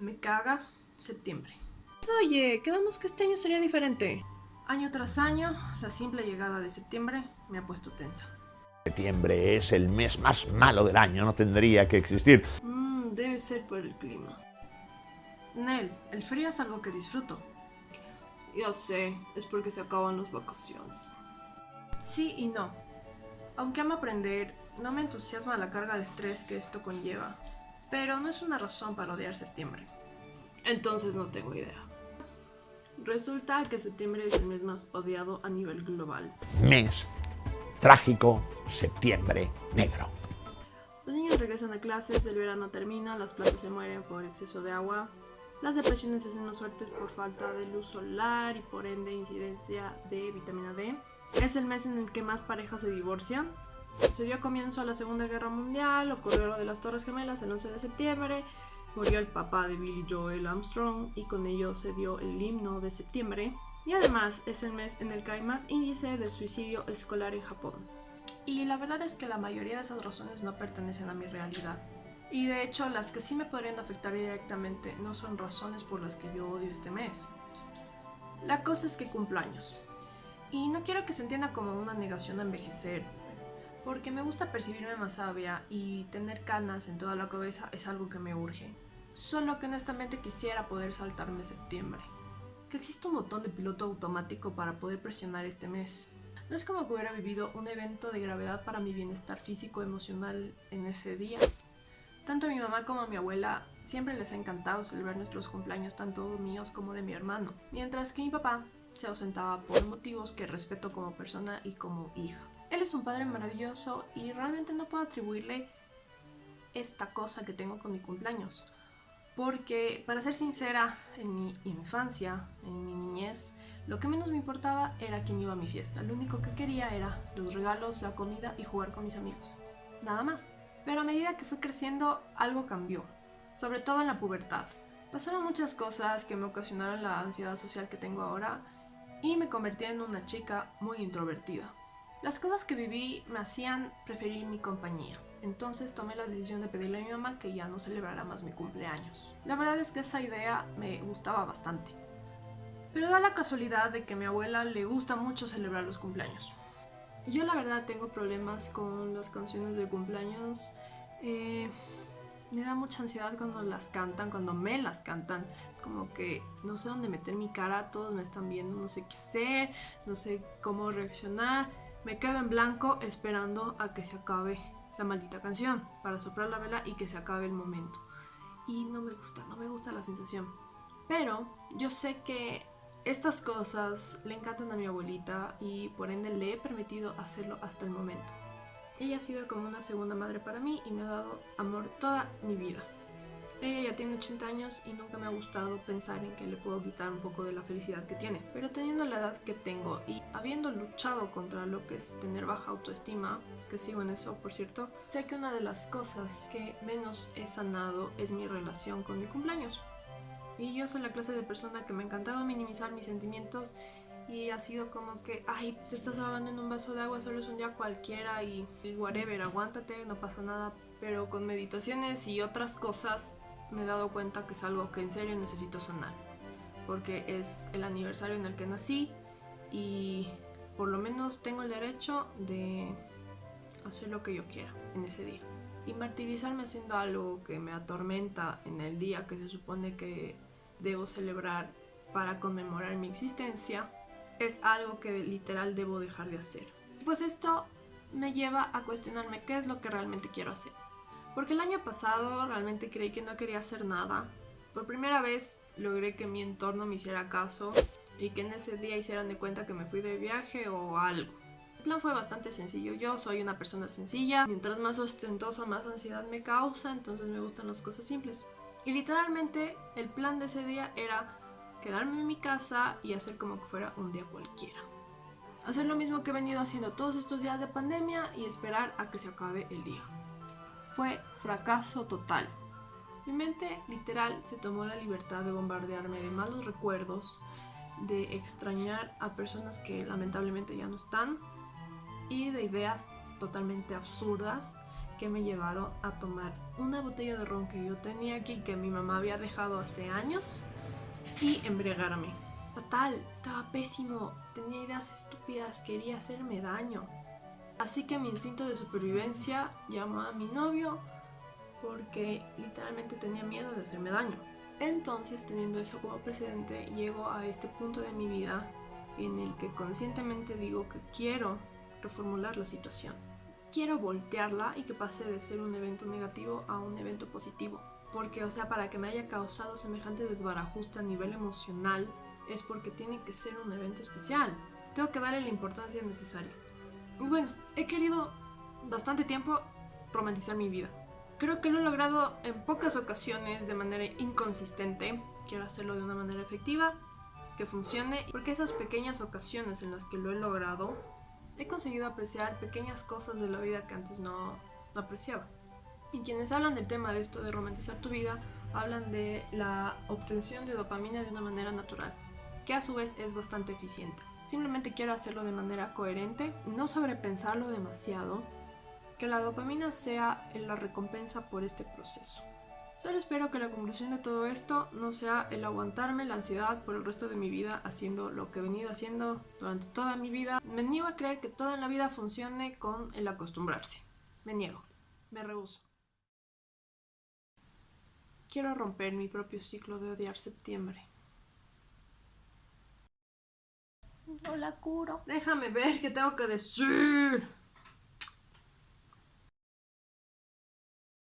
Me caga septiembre. Oye, quedamos que este año sería diferente. Año tras año, la simple llegada de septiembre me ha puesto tensa. Septiembre es el mes más malo del año, no tendría que existir. Mmm, debe ser por el clima. Nel, el frío es algo que disfruto. Ya sé, es porque se acaban las vacaciones. Sí y no. Aunque amo aprender, no me entusiasma la carga de estrés que esto conlleva. Pero no es una razón para odiar septiembre. Entonces no tengo idea. Resulta que septiembre es el mes más odiado a nivel global. Mes trágico, septiembre negro. Los niños regresan a clases, el verano termina, las plantas se mueren por exceso de agua, las depresiones se hacen más fuertes por falta de luz solar y por ende incidencia de vitamina D. Es el mes en el que más parejas se divorcian. Se dio comienzo a la Segunda Guerra Mundial, ocurrió lo de las Torres Gemelas el 11 de septiembre, murió el papá de Billy Joel Armstrong y con ello se dio el himno de septiembre. Y además es el mes en el que hay más índice de suicidio escolar en Japón. Y la verdad es que la mayoría de esas razones no pertenecen a mi realidad. Y de hecho las que sí me podrían afectar directamente no son razones por las que yo odio este mes. La cosa es que cumplo años. Y no quiero que se entienda como una negación a envejecer, porque me gusta percibirme más sabia y tener canas en toda la cabeza es algo que me urge. Solo que honestamente quisiera poder saltarme septiembre. Que existe un botón de piloto automático para poder presionar este mes. No es como que hubiera vivido un evento de gravedad para mi bienestar físico emocional en ese día. Tanto a mi mamá como a mi abuela siempre les ha encantado celebrar nuestros cumpleaños, tanto míos como de mi hermano, mientras que mi papá se ausentaba por motivos que respeto como persona y como hija. Él es un padre maravilloso y realmente no puedo atribuirle esta cosa que tengo con mi cumpleaños. Porque, para ser sincera, en mi infancia, en mi niñez, lo que menos me importaba era quién iba a mi fiesta. Lo único que quería era los regalos, la comida y jugar con mis amigos. Nada más. Pero a medida que fui creciendo, algo cambió. Sobre todo en la pubertad. Pasaron muchas cosas que me ocasionaron la ansiedad social que tengo ahora y me convertí en una chica muy introvertida. Las cosas que viví me hacían preferir mi compañía, entonces tomé la decisión de pedirle a mi mamá que ya no celebrara más mi cumpleaños. La verdad es que esa idea me gustaba bastante. Pero da la casualidad de que a mi abuela le gusta mucho celebrar los cumpleaños. Yo la verdad tengo problemas con las canciones de cumpleaños. Eh, me da mucha ansiedad cuando las cantan, cuando me las cantan. Es como que no sé dónde meter mi cara, todos me están viendo, no sé qué hacer, no sé cómo reaccionar. Me quedo en blanco esperando a que se acabe la maldita canción para soplar la vela y que se acabe el momento. Y no me gusta, no me gusta la sensación. Pero yo sé que estas cosas le encantan a mi abuelita y por ende le he permitido hacerlo hasta el momento. Ella ha sido como una segunda madre para mí y me ha dado amor toda mi vida. Ella ya tiene 80 años y nunca me ha gustado pensar en que le puedo quitar un poco de la felicidad que tiene. Pero teniendo la edad que tengo y habiendo luchado contra lo que es tener baja autoestima, que sigo en eso por cierto, sé que una de las cosas que menos he sanado es mi relación con mi cumpleaños. Y yo soy la clase de persona que me ha encantado minimizar mis sentimientos y ha sido como que, ay, te estás ahogando en un vaso de agua, solo es un día cualquiera y, y whatever, aguántate, no pasa nada. Pero con meditaciones y otras cosas me he dado cuenta que es algo que en serio necesito sanar. Porque es el aniversario en el que nací y por lo menos tengo el derecho de hacer lo que yo quiera en ese día. Y martirizarme haciendo algo que me atormenta en el día que se supone que debo celebrar para conmemorar mi existencia es algo que literal debo dejar de hacer. Pues esto me lleva a cuestionarme qué es lo que realmente quiero hacer. Porque el año pasado realmente creí que no quería hacer nada. Por primera vez logré que mi entorno me hiciera caso y que en ese día hicieran de cuenta que me fui de viaje o algo. El plan fue bastante sencillo. Yo soy una persona sencilla. Mientras más ostentosa, más ansiedad me causa. Entonces me gustan las cosas simples. Y literalmente el plan de ese día era quedarme en mi casa y hacer como que fuera un día cualquiera. Hacer lo mismo que he venido haciendo todos estos días de pandemia y esperar a que se acabe el día fue fracaso total. Mi mente literal se tomó la libertad de bombardearme de malos recuerdos, de extrañar a personas que lamentablemente ya no están y de ideas totalmente absurdas que me llevaron a tomar una botella de ron que yo tenía aquí que mi mamá había dejado hace años y embriagarme. Fatal, estaba pésimo, tenía ideas estúpidas, quería hacerme daño. Así que mi instinto de supervivencia llamó a mi novio porque literalmente tenía miedo de hacerme daño. Entonces, teniendo eso como precedente, llego a este punto de mi vida en el que conscientemente digo que quiero reformular la situación. Quiero voltearla y que pase de ser un evento negativo a un evento positivo. Porque, o sea, para que me haya causado semejante desbarajuste a nivel emocional, es porque tiene que ser un evento especial. Tengo que darle la importancia necesaria. Bueno, he querido bastante tiempo romantizar mi vida. Creo que lo he logrado en pocas ocasiones de manera inconsistente. Quiero hacerlo de una manera efectiva, que funcione, porque esas pequeñas ocasiones en las que lo he logrado, he conseguido apreciar pequeñas cosas de la vida que antes no, no apreciaba. Y quienes hablan del tema de esto de romantizar tu vida, hablan de la obtención de dopamina de una manera natural, que a su vez es bastante eficiente. Simplemente quiero hacerlo de manera coherente, no sobrepensarlo demasiado, que la dopamina sea la recompensa por este proceso. Solo espero que la conclusión de todo esto no sea el aguantarme la ansiedad por el resto de mi vida haciendo lo que he venido haciendo durante toda mi vida. Me niego a creer que toda en la vida funcione con el acostumbrarse. Me niego. Me rehuso. Quiero romper mi propio ciclo de odiar septiembre. No la curo. Déjame ver qué tengo que decir.